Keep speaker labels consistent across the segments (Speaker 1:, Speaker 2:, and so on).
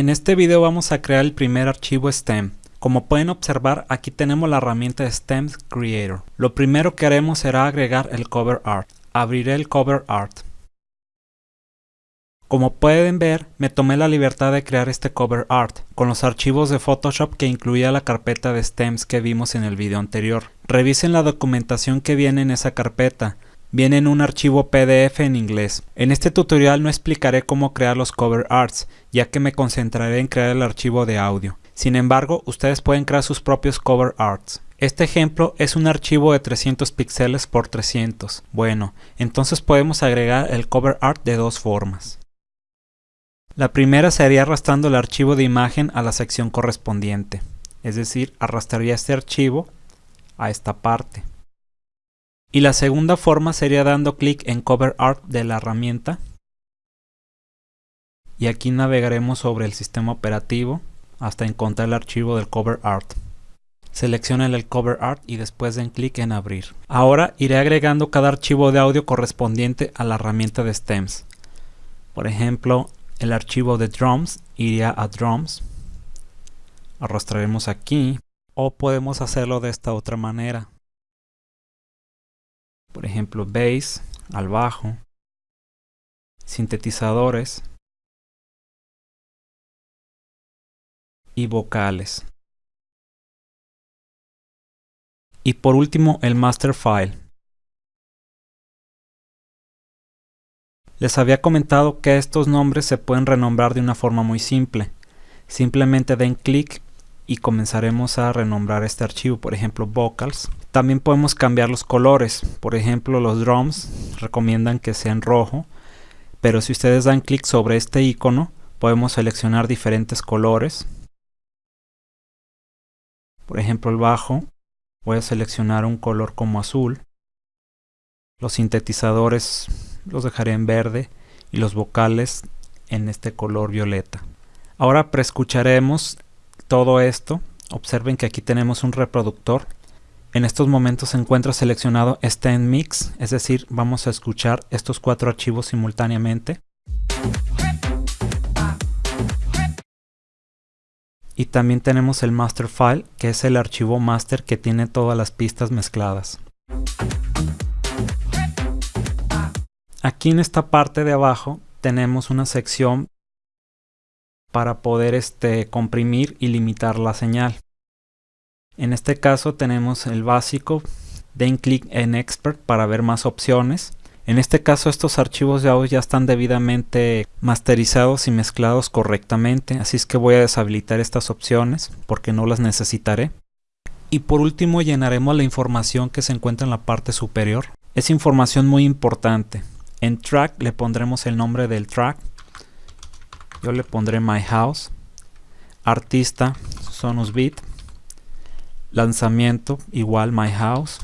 Speaker 1: En este video vamos a crear el primer archivo STEM. Como pueden observar, aquí tenemos la herramienta STEM Creator. Lo primero que haremos será agregar el cover art. Abriré el cover art. Como pueden ver, me tomé la libertad de crear este cover art con los archivos de Photoshop que incluía la carpeta de stems que vimos en el video anterior. Revisen la documentación que viene en esa carpeta viene en un archivo PDF en inglés. En este tutorial no explicaré cómo crear los cover arts, ya que me concentraré en crear el archivo de audio. Sin embargo, ustedes pueden crear sus propios cover arts. Este ejemplo es un archivo de 300 píxeles por 300. Bueno, entonces podemos agregar el cover art de dos formas. La primera sería arrastrando el archivo de imagen a la sección correspondiente, es decir, arrastraría este archivo a esta parte. Y la segunda forma sería dando clic en Cover Art de la herramienta. Y aquí navegaremos sobre el sistema operativo hasta encontrar el archivo del Cover Art. Seleccionen el Cover Art y después den clic en Abrir. Ahora iré agregando cada archivo de audio correspondiente a la herramienta de Stems. Por ejemplo, el archivo de Drums iría a Drums. Arrastraremos aquí. O podemos hacerlo de esta otra manera por ejemplo bass al bajo, sintetizadores y vocales. Y por último el master file. Les había comentado que estos nombres se pueden renombrar de una forma muy simple. Simplemente den clic y comenzaremos a renombrar este archivo, por ejemplo vocals. También podemos cambiar los colores, por ejemplo los drums recomiendan que sea en rojo, pero si ustedes dan clic sobre este icono podemos seleccionar diferentes colores. Por ejemplo el bajo, voy a seleccionar un color como azul. Los sintetizadores los dejaré en verde y los vocales en este color violeta. Ahora preescucharemos todo esto, observen que aquí tenemos un reproductor. En estos momentos se encuentra seleccionado Stand Mix, es decir, vamos a escuchar estos cuatro archivos simultáneamente. Y también tenemos el master file, que es el archivo master que tiene todas las pistas mezcladas. Aquí en esta parte de abajo tenemos una sección para poder este, comprimir y limitar la señal. En este caso tenemos el básico, den clic en Expert para ver más opciones. En este caso estos archivos de audio ya están debidamente masterizados y mezclados correctamente, así es que voy a deshabilitar estas opciones porque no las necesitaré. Y por último llenaremos la información que se encuentra en la parte superior. Es información muy importante. En Track le pondremos el nombre del track, yo le pondré My House, artista Sonus Beat, lanzamiento igual My House.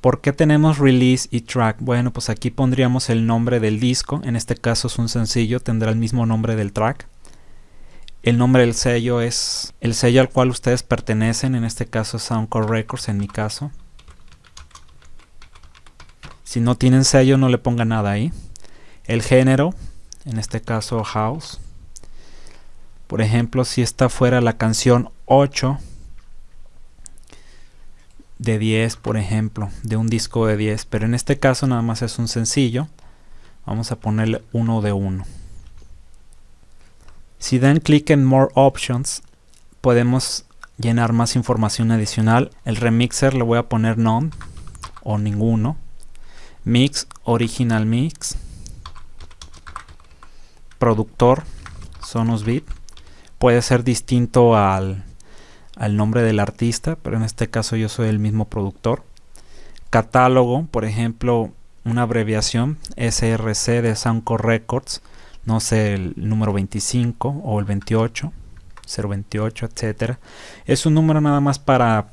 Speaker 1: ¿Por qué tenemos release y track? Bueno, pues aquí pondríamos el nombre del disco, en este caso es un sencillo, tendrá el mismo nombre del track. El nombre del sello es el sello al cual ustedes pertenecen, en este caso Soundcore Records en mi caso. Si no tienen sello no le ponga nada ahí. El género, en este caso house. Por ejemplo, si esta fuera la canción 8 de 10, por ejemplo, de un disco de 10, pero en este caso nada más es un sencillo, vamos a ponerle 1 de 1. Si dan clic en More Options, podemos llenar más información adicional. El remixer le voy a poner None o ninguno. Mix, Original Mix productor Sonos Beat puede ser distinto al, al nombre del artista, pero en este caso yo soy el mismo productor. Catálogo, por ejemplo, una abreviación SRC de Soundcore Records, no sé, el número 25 o el 28, 028, etcétera. Es un número nada más para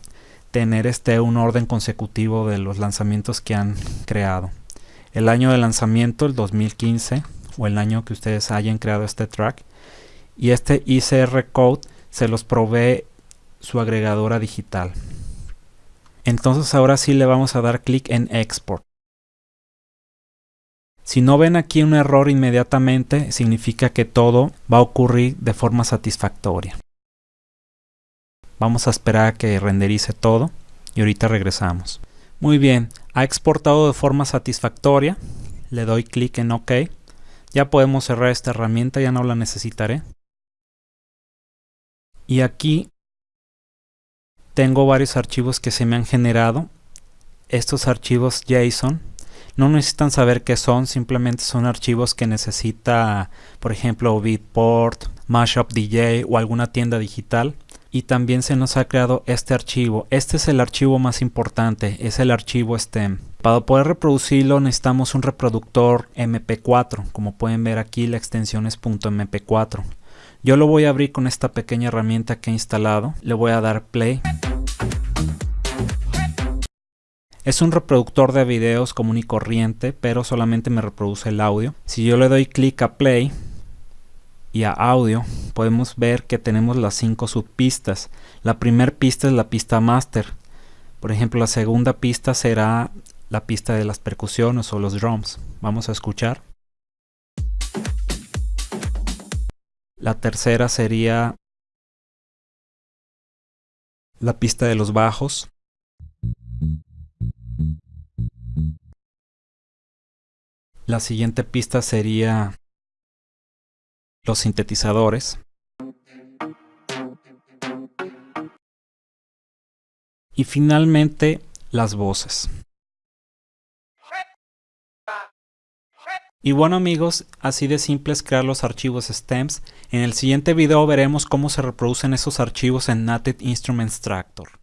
Speaker 1: tener este un orden consecutivo de los lanzamientos que han creado. El año de lanzamiento, el 2015, o el año que ustedes hayan creado este track y este ICR code se los provee su agregadora digital entonces ahora sí le vamos a dar clic en export Si no ven aquí un error inmediatamente, significa que todo va a ocurrir de forma satisfactoria. Vamos a esperar a que renderice todo y ahorita regresamos. Muy bien, ha exportado de forma satisfactoria. Le doy clic en OK. Ya podemos cerrar esta herramienta, ya no la necesitaré. Y aquí tengo varios archivos que se me han generado. Estos archivos JSON no necesitan saber qué son, simplemente son archivos que necesita, por ejemplo, Beatport, Mashup DJ o alguna tienda digital. Y también se nos ha creado este archivo. Este es el archivo más importante, es el archivo STEM. Para poder reproducirlo necesitamos un reproductor MP4. Como pueden ver aquí la extensión es .mp4. Yo lo voy a abrir con esta pequeña herramienta que he instalado. Le voy a dar play. Es un reproductor de videos común y corriente, pero solamente me reproduce el audio. Si yo le doy clic a play y a audio, podemos ver que tenemos las cinco subpistas. La primera pista es la pista master. Por ejemplo, la segunda pista será la pista de las percusiones o los drums. Vamos a escuchar. La tercera sería la pista de los bajos. La siguiente pista sería los sintetizadores. Y finalmente las voces. Y bueno amigos, así de simple es crear los archivos stems. En el siguiente video veremos cómo se reproducen esos archivos en Native Instruments Tractor.